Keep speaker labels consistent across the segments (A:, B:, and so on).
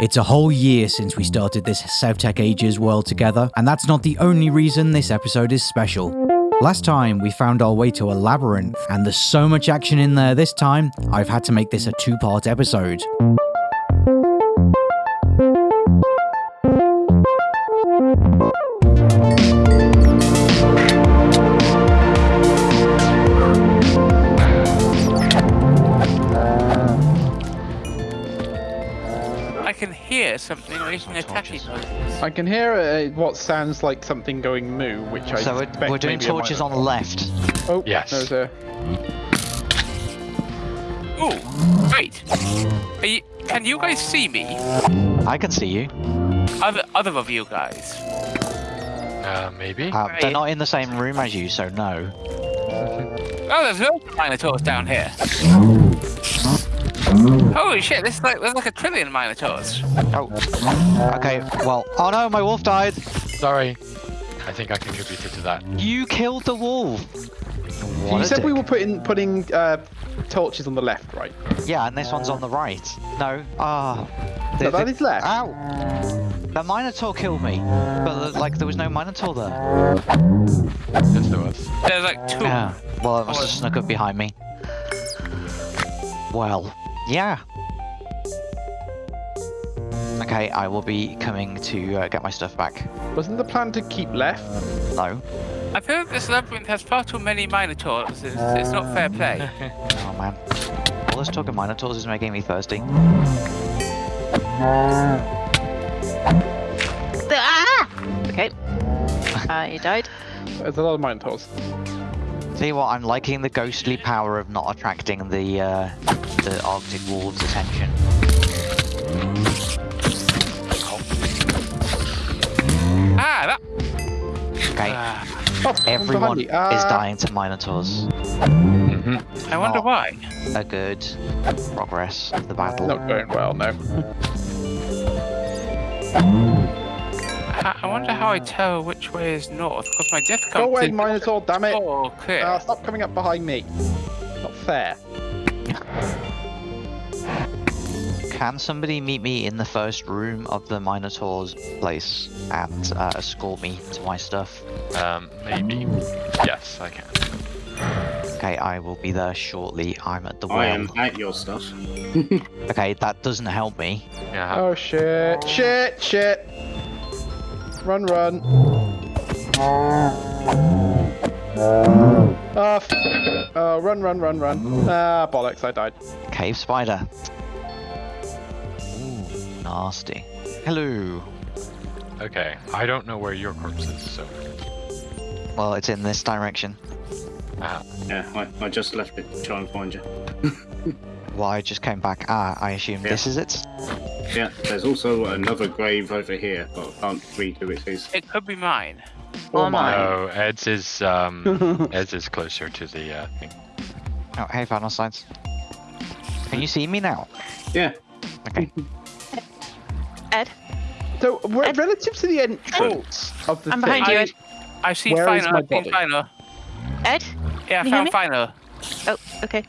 A: It's a whole year since we started this South SevTech Ages world together, and that's not the only reason this episode is special. Last time we found our way to a labyrinth, and there's so much action in there this time, I've had to make this a two part episode.
B: Something making a tacky noise.
C: I can hear uh, what sounds like something going moo, which I
D: So we're,
C: suspect
D: we're doing torches on the left.
C: Oh,
E: Yes.
C: There's a.
B: Oh, wait. Are you, can you guys see me?
D: I can see you.
B: Other other of you guys.
E: Uh, maybe?
D: Uh, they're not in the same room as you, so no.
B: Oh, there's no minotaurs down here. Holy shit! This is like there's like a trillion minotaurs.
D: Oh. Okay, well. Oh no, my wolf died.
E: Sorry. I think I contributed to that.
D: You killed the wolf. What
C: you
D: a
C: said we were putting putting uh, torches on the left, right?
D: Yeah, and this one's on the right. No. Ah.
C: So
D: The-
C: that
D: the-
C: is left.
D: Ow! The Minotaur killed me, but like there was no Minotaur there.
E: Yes, there was.
B: There's like two.
D: Yeah. Well, it must have snuck up behind me. Well, yeah. Okay, I will be coming to uh, get my stuff back.
C: Wasn't the plan to keep left?
D: No.
B: I feel like this labyrinth has far too many minotaurs. It's, it's not fair play.
D: Oh man. All this talk of Minotaurs is making me thirsty.
F: Ah! Okay. Uh, you died.
C: There's a lot of minotaurs.
D: See what? I'm liking the ghostly power of not attracting the uh, the Arctic wolves' attention.
B: ah, that.
D: Okay,
B: ah,
C: Oh,
D: everyone
C: me.
D: is dying to Minotaurs.
E: hmm
B: I wonder
D: Oh.
B: why.
D: A good progress of the battle.
C: Not going well, no.
B: I I wonder how I tell which way is north because my death
C: Go
B: comes
C: away,
B: in
C: Minotaur, damn it!
B: Oh, clear.
C: Ah, stop coming up behind me. Not fair.
D: Can somebody meet me in the first room of the Minotaur's place and uh, escort me to my stuff?
E: Um, maybe. Yes, I can.
D: Okay, I will be there shortly. I'm at the well.
G: I am at your stuff.
D: Okay, that doesn't help me.
E: Yeah.
C: Oh shit! Shit! Shit! Run, run! Ah, f- oh, run, run, run, run! Ah, bollocks! I died.
D: Cave spider. Ooh, nasty. Hello.
E: Okay. I don't know where your corpse is, so.
D: Well, it's in this direction.
E: Ah,
G: Yeah, I, I just left it to try and find you.
D: Well, I just came back. Ah, I assume this is it.
G: Yeah, there's also another grave over here, but I can't read who it is.
B: It could be mine.
C: Oh
F: Or
C: my.
F: mine.
E: no, Ed's is, um, Ed's is closer to the, uh, thing.
D: Oh, hey, final slides. Can you see me now?
G: Yeah,
D: Okay.
F: Ed,
C: So, re-
F: Ed-
C: relative to the entrance of the
F: I'm
C: thing,
F: behind you,
B: I,
F: Ed.
B: I've seen
C: Where is
B: final.
C: my
B: I've seen
C: body?
B: final.
F: Ed?
B: Yeah, I
F: Can you hear
B: found
F: me?
B: final.
F: Oh, okay.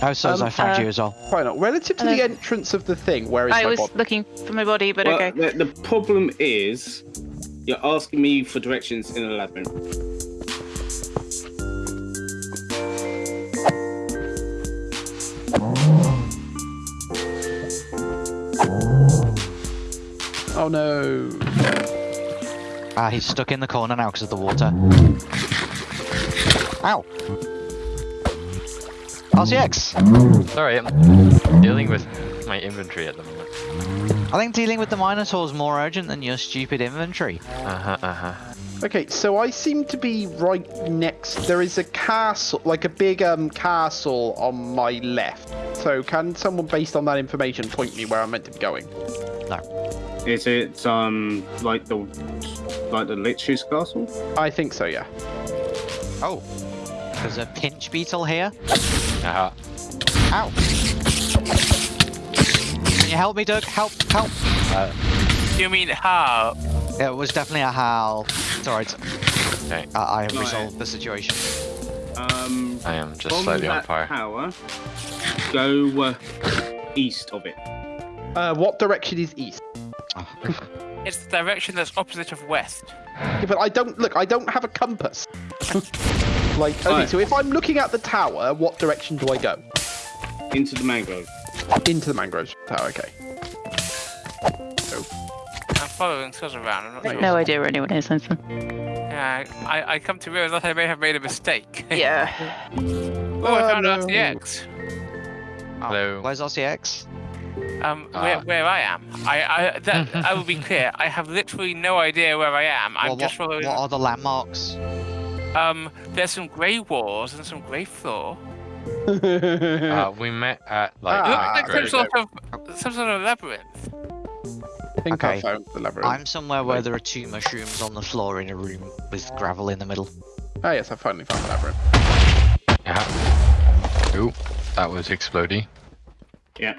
D: Oh, so
C: Um,
D: I found
F: uh,
D: you as well.
C: Why not? Relative to the entrance of the thing, where is
F: I
C: my
F: was looking for my body, but
G: well,
F: okay.
G: the, the problem is you're asking me for directions in a labyrinth.
C: Oh no!
D: Ah, he's stuck in the corner now because of the water. Ow! RCX!
E: Sorry, I'm dealing with my inventory at the moment.
D: I think dealing with the Minotaur is more urgent than your stupid inventory.
E: Uh-huh, uh-huh.
C: Okay, so I seem to be right next. There is a castle, like a big um castle on my left. So can someone, based on that information, point me where I'm meant to be going? No.
G: Is it um like the like the Lich's castle?
C: I think so. Yeah.
D: Oh! There's a pinch beetle here.
E: Uh-huh.
D: Ow! Can you help me, Doug? Help! Help!
E: Uh,
B: You mean how?
D: Yeah, it was definitely a howl. It's alright.
E: okay.
D: I, I have
G: Right.
D: resolved the situation.
G: Um,
E: I am just
G: from
E: slightly on
G: that
E: fire.
G: tower, go uh, east of it.
C: Uh, what direction is east?
B: It's the direction that's opposite of west.
C: Yeah, but I don't look. I don't have a compass. like, okay,
G: Right.
C: so if I'm looking at the tower, what direction do I go?
G: Into the mangrove.
C: Into the mangrove tower. Okay.
B: I'm following Sus around. I'm not
F: I've
B: sure.
F: no idea where anyone is, Hanson.
B: Yeah, I, I come to realize that I may have made a mistake.
F: Yeah.
B: oh, I
C: Oh,
B: found
C: no.
B: RCX.
E: Hello.
D: Where's RCX?
B: Um,
E: Ah.
B: where, where I am. I, I, that, I will be clear. I have literally no idea where I am. I'm
D: Well,
B: just
D: what,
B: following.
D: what are the landmarks?
B: Um, there's some grey walls and some grey floor.
E: Uh, we met at like.
B: It
C: Ah,
B: looks like
E: Great.
B: some sort of some sort of labyrinth.
C: I think I found the labyrinth.
D: I'm somewhere where there are two mushrooms on the floor in a room with gravel in the middle.
C: Ah, yes, I finally found the labyrinth.
E: Yeah. Ooh, that was exploding.
G: Yeah.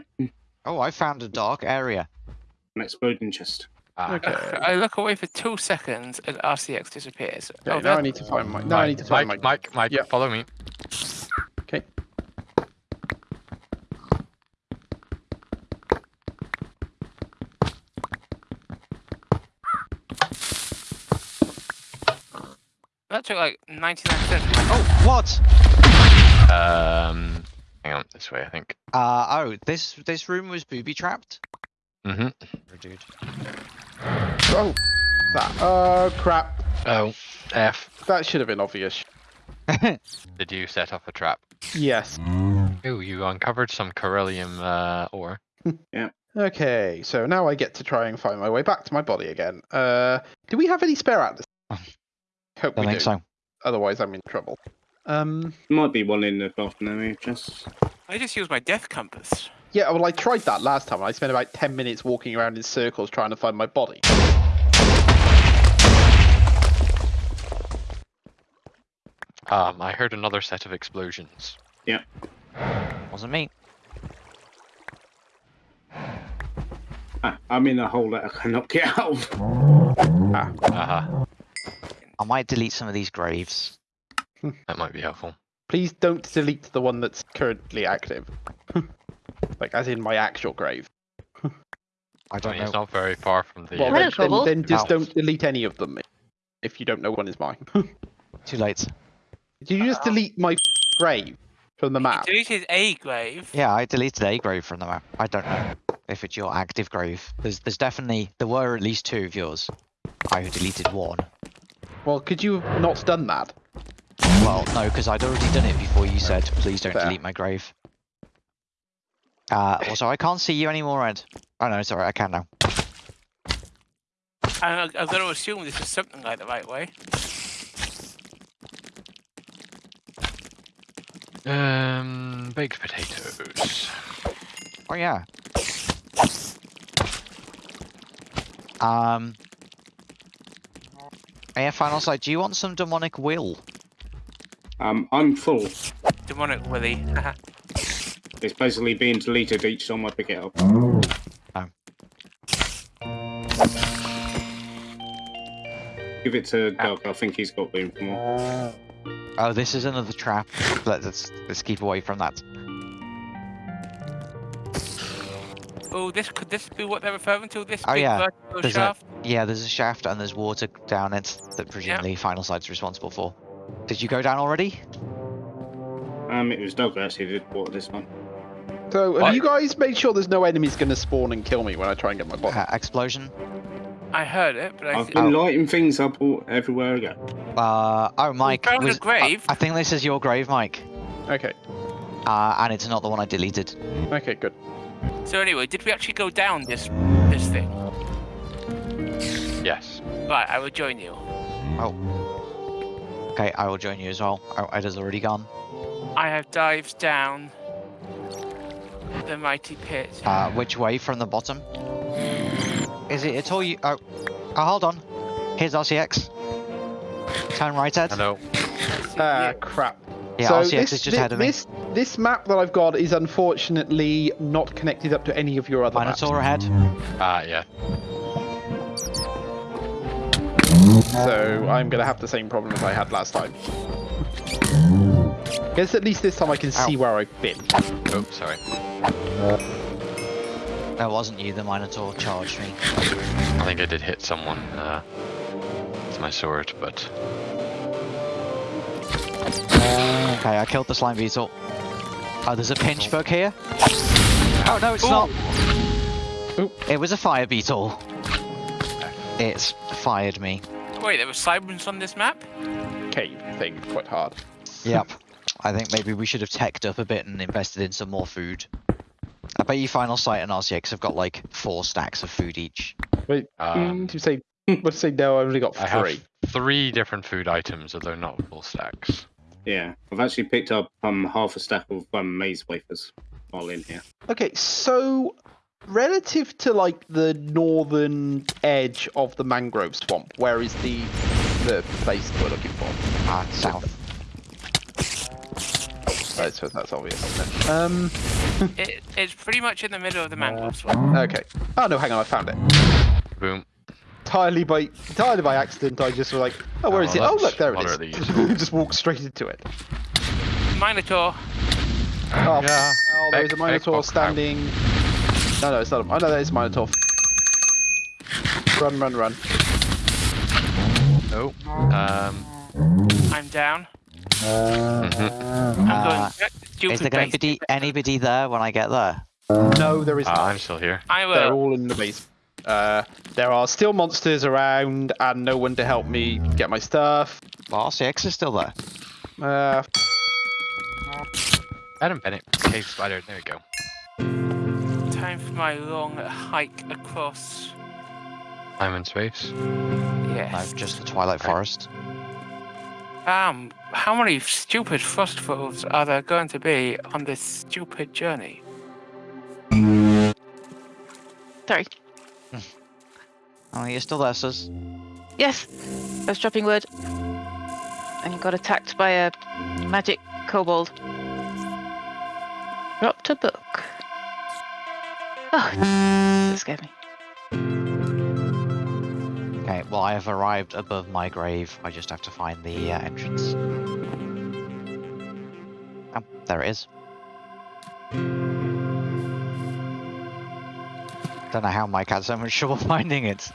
D: Oh, I found a dark area.
G: An exploding chest.
E: Ah,
C: Okay.
B: I look away for two seconds and RCX disappears.
C: Okay,
B: oh,
C: now
B: that-
C: I need to find my. Now I need to find
E: Mike,
C: my.
E: Mike, Mike,
C: Yeah.
E: follow me.
C: Okay.
B: that took like 99%.
D: Oh, what?
E: Um, hang on, this way, I think.
D: Uh, oh, this this room was booby trapped.
E: Mm-hmm.
D: Dude.
C: Oh, that. Oh crap!
E: Oh, F.
C: That should have been obvious.
E: Did you set off a trap?
C: Yes.
E: Ooh, you uncovered some beryllium uh, ore. Yeah.
C: Okay, so now I get to try and find my way back to my body again. Uh, do we have any spare atlas? Hope
D: Don't
C: we
D: think
C: do.
D: so.
C: Otherwise, I'm in trouble. Um,
G: Might be one in the golden area just.
B: I just use my death compass.
C: Yeah, well, I tried that last time. I spent about ten minutes walking around in circles trying to find my body.
E: Um, I heard another set of explosions. Yeah.
D: Wasn't me.
G: Ah, I'm in a hole that I cannot get out of.
E: Uh-huh.
D: I might delete some of these graves.
E: That might be helpful.
C: Please don't delete the one that's currently active. like, as in my actual grave.
D: I
E: I
D: don't
E: mean, it's not very far from the.
C: Well, then, then, then just don't delete any of them if you don't know one is mine.
D: Too late.
C: Did you just delete my grave from the map?
B: Deleted a grave.
D: Yeah, I deleted a grave from the map. I don't know if it's your active grave. There's there's definitely there were at least two of yours. I deleted one.
C: Well, could you have not done that?
D: Well, no, because I'd already done it before you said, please don't
C: Fair.
D: delete my grave. Uh, also, I can't see you anymore, Ed. Oh no, sorry, I can now.
B: And I- I've got to assume this is something like the right way.
E: Um, baked potatoes.
D: Oh yeah. Um. Yeah, final site. Do you want some demonic will?
G: Um, I'm full.
B: Demonic Willy.
G: It's basically being deleted each time I pick it up. Give it to Doug. I think he's got room for more.
D: Oh, this is another trap. Let- Let's let's keep away from that.
B: oh, this could this be what they're referring to? This
D: Oh,
B: big
D: yeah.
B: vertical
D: There's a-
B: shaft?
D: Yeah, there's a shaft and there's water down it that presumably final site's responsible for. Did you go down already?
G: Um, it was Doug actually did water this one.
C: So, have
E: What?
C: you guys made sure there's no enemies going to spawn and kill me when I try and get my body?
D: Uh, explosion.
B: I heard it, but I
G: I've been
D: Oh.
G: lighting things up all, everywhere I go.
D: Uh oh, Mike.
B: found
D: was- I-
B: grave.
D: I, think this is your grave, Mike.
C: Okay,
D: Uh, and it's not the one I deleted.
C: okay, good.
B: So anyway, did we actually go down this this thing?
E: Yes.
B: Right, I will join you. Oh.
D: Okay, I will join you as well. Oh, Ed has already gone.
B: I have dived down the mighty pit.
D: Uh, which way from the bottom? Is it at all you? Oh, oh hold on. Here's RCX. Turn right, Ed.
E: Hello.
C: Ah, crap.
D: Yeah,
C: so
D: RCX
C: this,
D: is just
C: thi-
D: ahead of me.
C: this, this map that I've got is unfortunately not connected up to any of your other maps.
D: Minotaur ahead.
E: Ah, yeah.
C: So I'm going to have the same problem as I had last time. Guess at least this time I can see where I've been.
E: Oh, sorry.
D: That wasn't you, the Minotaur charged me.
E: I think I did hit someone uh, with my sword, but
D: Okay, I killed the slime beetle. Oh, there's a pinch bug here. Oh no, it's not.
C: Oop.
D: It was a fire beetle. It's fired me.
B: Wait, there were sirens on this map?
C: Cave thing, quite hard.
D: Yep. I think maybe we should have teched up a bit and invested in some more food. I bet you Final Sight and RCX have got like four stacks of food each.
C: Wait,
E: Um,
C: mm, to say, but to say no, I've only got
E: I have
C: three.
E: three different food items, although not full stacks.
G: Yeah, I've actually picked up um half a stack of um maze wafers while in here.
C: Okay, so relative to like the northern edge of the mangrove swamp, where is the the place we're looking for?
D: Ah, south.
C: I suppose that's obvious. Isn't it? Um.
B: It, it's pretty much in the middle of the mangrove swamp.
C: Okay. Oh no, hang on, I found it.
E: Boom.
C: Entirely by entirely by accident, I just was like, oh, where
E: Oh,
C: is it? Oh, look, there it is. just walk straight into it.
B: Minotaur.
C: Oh,
E: Yeah.
C: oh there is a minotaur
E: egg box out.
C: standing. No, no, it's not. A... Oh no, that is a minotaur. Run, run, run.
E: Oh. Um.
B: I'm down.
E: Mhm.
B: I'm
D: Uh,
B: going back to
D: Is
B: stupid
D: there going to be anybody there when I get there?
C: No, there is
E: Ah,
C: not.
E: I'm still here.
B: I
C: They're all in the base. Uh, there are still monsters around, and no one to help me get my stuff.
D: Well, RCX is still there.
C: Uh,
E: Adam Bennett, cave spider. There we go.
B: Time for my long hike across.
E: I'm in space.
D: No,
B: Yes.
D: just the Twilight Forest.
B: Um, how many stupid frost wolves are there going to be on this stupid journey?
F: Sorry.
D: Oh, you're still there, sis.
F: Yes, I was dropping wood and got attacked by a magic kobold. Dropped a book. Oh, that scared me.
D: Okay, well, I have arrived above my grave. I just have to find the uh, entrance. Oh, there it is. Don't know how Mike had so much trouble finding it.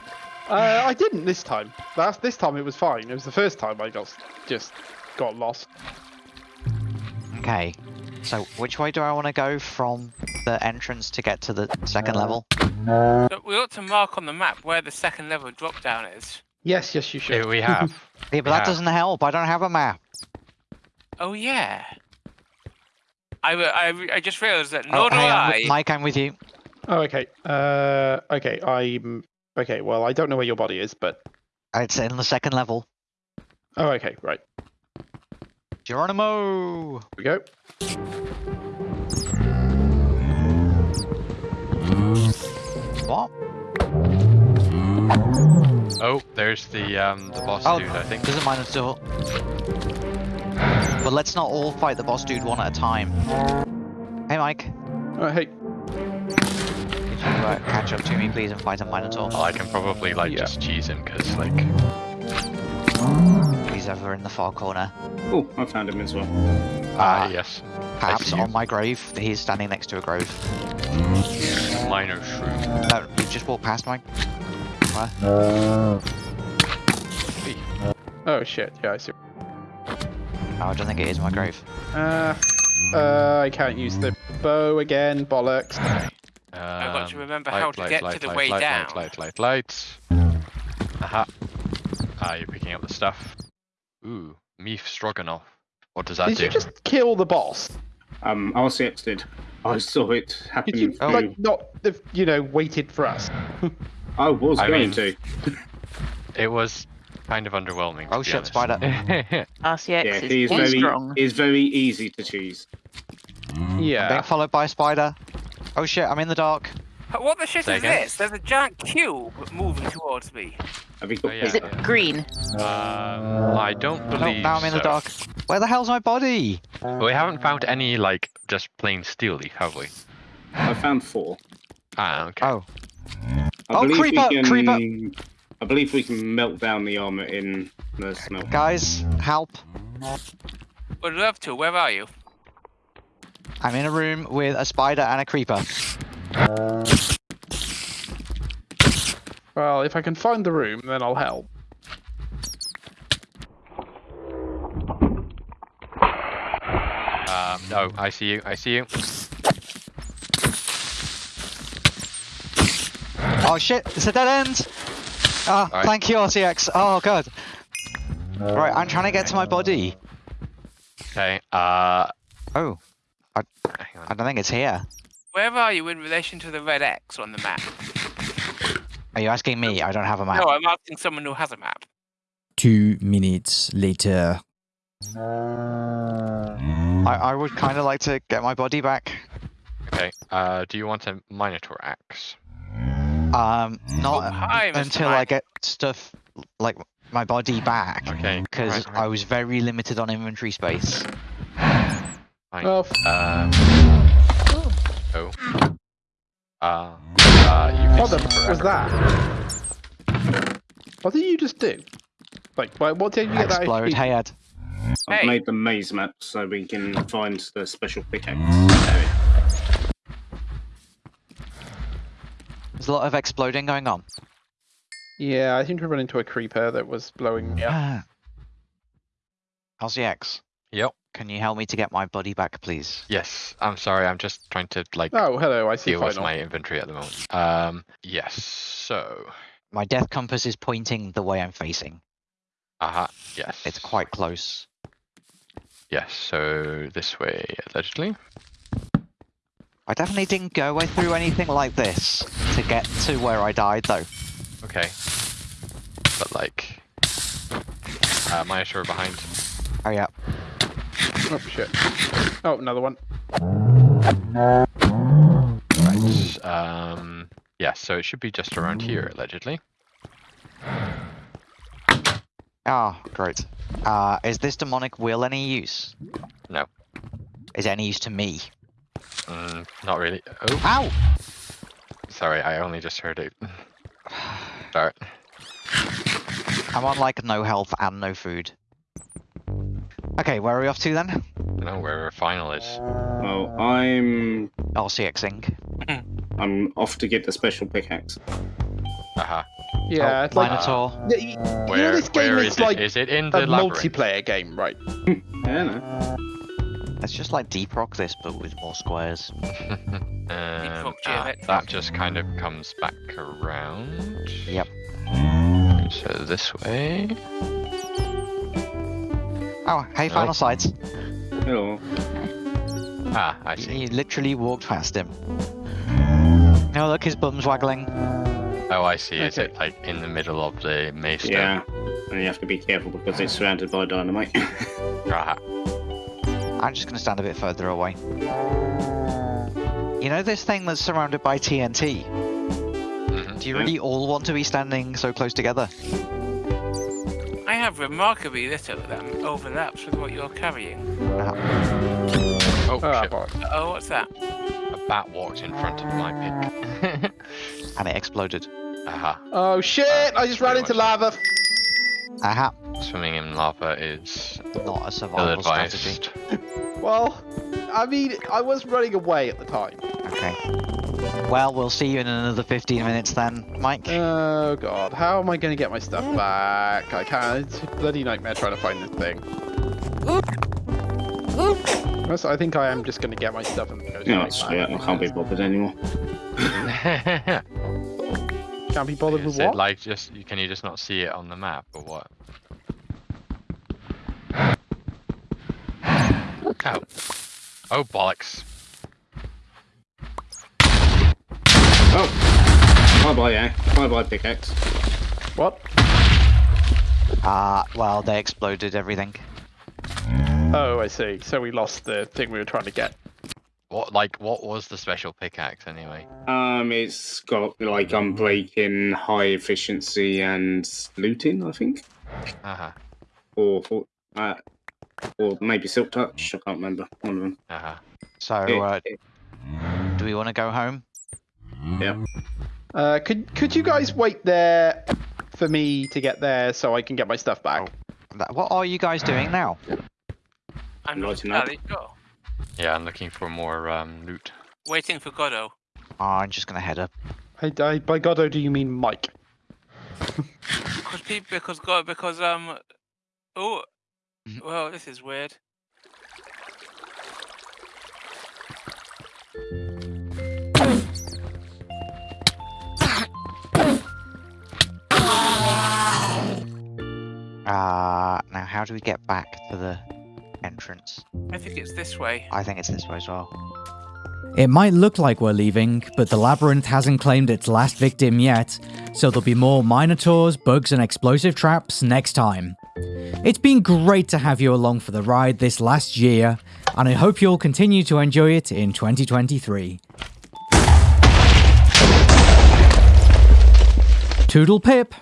C: uh, I didn't this time. Last this time it was fine. It was the first time I got just got lost.
D: Okay, so which way do I want to go from the entrance to get to the second level?
B: But we ought to mark on the map where the second level drop down is.
C: Yes, yes, you should.
E: Here we have.
D: Yeah, but that
E: Yeah.
D: doesn't help. I don't have a map.
B: Oh yeah. I, w- I, re- I just realised that
D: Oh,
B: nor do
D: hey, I'm
B: I.
D: with- Mike, I'm with you.
C: Oh, okay. Uh, okay. I'm okay. Well, I don't know where your body is, but
D: It's in the second level.
C: oh, okay, right.
D: Geronimo!
C: Here we go.
D: What?
E: Oh, there's the um the boss
D: Oh,
E: dude. I think.
D: Doesn't mind a all. But let's not all fight the boss dude one at a time. Hey, Mike.
C: Uh, hey.
D: Could you uh, catch up to me, please, and fight a Minotaur?
E: Well, I can probably like
C: Yeah.
E: just cheese him because like
D: He's over in the far corner.
G: Oh, I found him as well.
E: ah
D: Ah.
E: yes,
D: Perhaps on my grave. He's standing next to a grove.
E: minor shrew.
D: No, you just walked past Mike. Where?
C: Oh shit. Yeah, I see.
D: No, I don't think it is my grave.
C: Uh, uh, I can't use the bow again. Bollocks.
B: I've got to
E: Um,
B: remember
E: light,
B: how to
E: light,
B: get
E: light,
B: to the
E: light,
B: way
E: light,
B: down.
E: Light, light, light, light. Aha. Ah, you're picking up the stuff. Ooh, Meef Stroganoff. What does that
C: Did
E: do?
C: you just kill the boss?
G: Um, RCX did. I saw it happen.
C: Did you
G: through-
C: like not, you know, waited for us?
G: I was
E: I
G: going
E: mean-
G: to.
E: It was kind of underwhelming.
D: Oh shit,
E: honest.
D: spider.
F: RCX
G: Yeah,
F: is
G: he's
F: very
G: very
F: strong.
G: he's very easy to choose.
D: I'm
C: Yeah.
D: being followed by a spider. Oh shit, I'm in the dark.
B: What the shit
E: Say
B: is
E: again?
B: this? There's a giant cube moving towards me.
G: Have you got
E: Oh, yeah.
F: Is it green?
E: Um, I don't
D: No,
E: believe
D: now I'm in the dark. Where the hell's my body?
E: But we haven't found any like just plain steeleaf, have we?
G: I found four.
E: Ah, okay.
D: Oh,
G: I
D: Oh,
G: believe
D: creeper,
G: we can,
D: creeper.
G: I believe we can melt down the armor in the smelt.
D: guys, help.
B: Would love to. Where are you?
D: I'm in a room with a spider and a creeper.
C: Well, if I can find the room, then I'll help.
E: Um, no, I see you. I see you.
D: Oh shit, it's a dead end! Ah,
E: Alright.
D: thank you, RCX. Oh god. Right, I'm trying to get to my body.
E: Okay. Uh,
D: Oh,
E: hang
D: I don't think it's here.
B: Where are you in relation to the red X on the map?
D: Are you asking me? I don't have a map.
B: No, I'm asking someone who has a map.
A: Two minutes later.
D: I, I would kind of like to get my body back.
E: Okay. Uh, do you want a Minotaur axe?
D: Um, not
B: Oh, hi, Mr.
D: until I get stuff like my body back.
E: Okay.
D: Because
E: right,
D: I was very limited on inventory space.
E: fine.
C: Oh, f-
E: Um. Oh. Uh. Uh. You
C: what the f- was that? What did you just do? Like, why- what did you get that?
D: Explode.
C: HP?
D: Hey Ed.
G: I've
B: Hey.
G: made the maze map so we can find the special pickaxe.
D: There's a lot of exploding going on.
C: Yeah, I seem to run into a creeper that was blowing me up.
D: X?
E: Yep.
D: can you help me to get my body back, please?
E: Yes. I'm sorry. I'm just trying to like
C: Oh, hello, I see
E: deal with my inventory at the moment. Um. Yes. So.
D: My death compass is pointing the way I'm facing.
E: Uh-huh. Yes.
D: It's quite close.
E: Yes. So this way, allegedly.
D: I definitely didn't go way through anything like this to get to where I died, though.
E: Okay. But like. Uh, Minotaur behind.
D: Hurry up.
C: Oh, shit. Oh, another one.
E: Right. Um. Yeah. So it should be just around here, allegedly.
D: Ah, great. Uh, is this demonic will any use?
E: No.
D: Is it any use to me?
E: Mm, not really. Oh,
D: Ow!
E: sorry. I only just heard it. Start.
D: I'm on like no health and no food. Okay, where are we off to then?
E: know where our final is.
G: Oh, I'm
D: LCXing.
G: I'm off to get the special pickaxe.
E: Uh huh.
C: Yeah,
D: oh,
C: it's like
D: Minotaur.
C: Yeah, you, you know
E: Where,
C: this game
E: where
C: is
E: is
C: like
E: it? Is it in
C: a
E: the labyrinth?
C: multiplayer game, right?
G: Yeah, no.
D: It's just like Deep Rock this, but with more squares.
E: um,
B: fuck
E: ah,
B: geometric.
E: that just kind of comes back around.
D: Yep.
E: So this way.
D: Oh, hey, final sights.
G: Hello.
E: Ah, I see.
D: He literally walked past him. No, look, his bum's waggling.
E: Oh, I see. Is it like in the middle of the maze?
G: Yeah. And you have to be careful because it's surrounded by dynamite.
E: Aha.
D: I'm just gonna stand a bit further away. You know this thing that's surrounded by TNT?
E: Mhm.
D: Do you really all want to be standing so close together?
B: I have remarkably little of them overlaps with what you're carrying.
E: Oh
C: Ah,
E: shit!
B: Oh, what's that?
E: A bat walked in front of my pick.
D: And it exploded.
E: Aha.
C: Oh shit! I just ran into
E: much.
C: lava.
D: Aha,
E: Swimming in lava is
D: not a survival strategy.
C: Well, I mean, I was running away at the time.
D: Okay. Well, we'll see you in another 15 minutes then, Mike.
C: Oh god, how am I going to get my stuff back? I can't. It's a bloody nightmare trying to find this thing. Yes, I think I am just going to get my stuff and go
G: no,
C: straight
G: it's,
C: back.
G: yeah, I can't be bothered anymore.
C: Can't be bothered
E: Is
C: with
E: it
C: what?
E: like just can you just not see it on the map or what? Oh. Oh bollocks.
G: Oh! Bye bye, yeah. Bye bye, pickaxe.
C: What?
D: Ah, well, they exploded everything.
C: Oh, I see. So we lost the thing we were trying to get.
E: What like what was the special pickaxe anyway?
G: Um, it's got like unbreaking, high efficiency, and looting, I think,
E: Haha.
G: or or, uh, or maybe silk touch. I can't remember one of them.
E: Uh-huh.
D: So,
G: It-
D: uh,
G: it-
D: do we want to go home?
G: yeah.
C: Uh, could could you guys wait there for me to get there so I can get my stuff back?
D: That- What are you guys doing now?
B: I'm not
G: Lighten up.
B: entirely sure.
E: Yeah, I'm looking for more um loot.
B: Waiting for Godot.
D: Oh, I'm just gonna head up.
C: I, I, by God, oh, do you mean Mike?
B: Because people because God because um oh
H: Mhm.
B: well this is weird.
H: Uh, now how do we get back to the entrance?
B: I think it's this way.
H: I think it's this way as well.
D: It might look like we're leaving, but the labyrinth hasn't claimed its last victim yet, so there'll be more minotaurs, bugs, and explosive traps next time. It's been great to have you along for the ride this last year, and I hope you'll continue to enjoy it in 2023. Toodle pip!